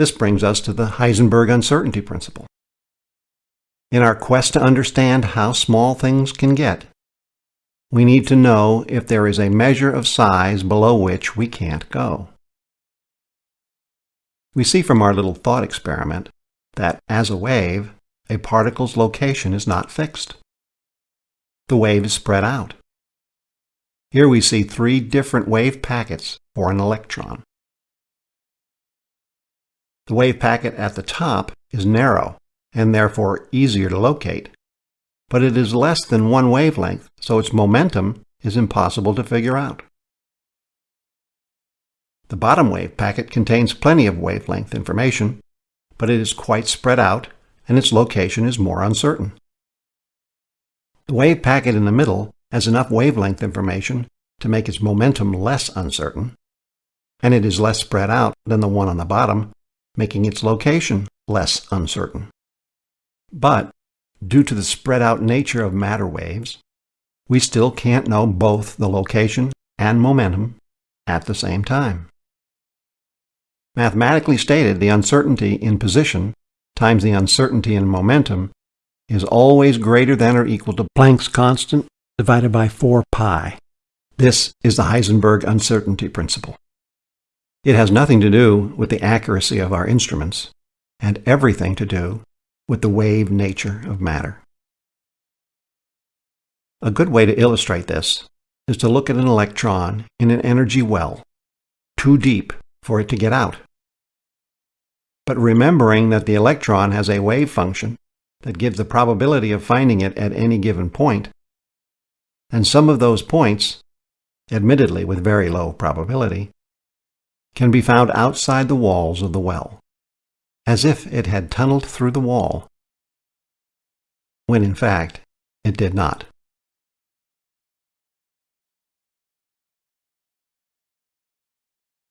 This brings us to the Heisenberg uncertainty principle. In our quest to understand how small things can get, we need to know if there is a measure of size below which we can't go. We see from our little thought experiment that, as a wave, a particle's location is not fixed. The wave is spread out. Here we see three different wave packets for an electron. The wave packet at the top is narrow and therefore easier to locate, but it is less than one wavelength, so its momentum is impossible to figure out. The bottom wave packet contains plenty of wavelength information, but it is quite spread out and its location is more uncertain. The wave packet in the middle has enough wavelength information to make its momentum less uncertain, and it is less spread out than the one on the bottom, making its location less uncertain. But, due to the spread out nature of matter waves, we still can't know both the location and momentum at the same time. Mathematically stated, the uncertainty in position times the uncertainty in momentum is always greater than or equal to Planck's constant divided by 4 pi. This is the Heisenberg uncertainty principle. It has nothing to do with the accuracy of our instruments, and everything to do with the wave nature of matter. A good way to illustrate this is to look at an electron in an energy well, too deep for it to get out. But remembering that the electron has a wave function that gives the probability of finding it at any given point, and some of those points, admittedly with very low probability, can be found outside the walls of the well as if it had tunneled through the wall, when in fact it did not.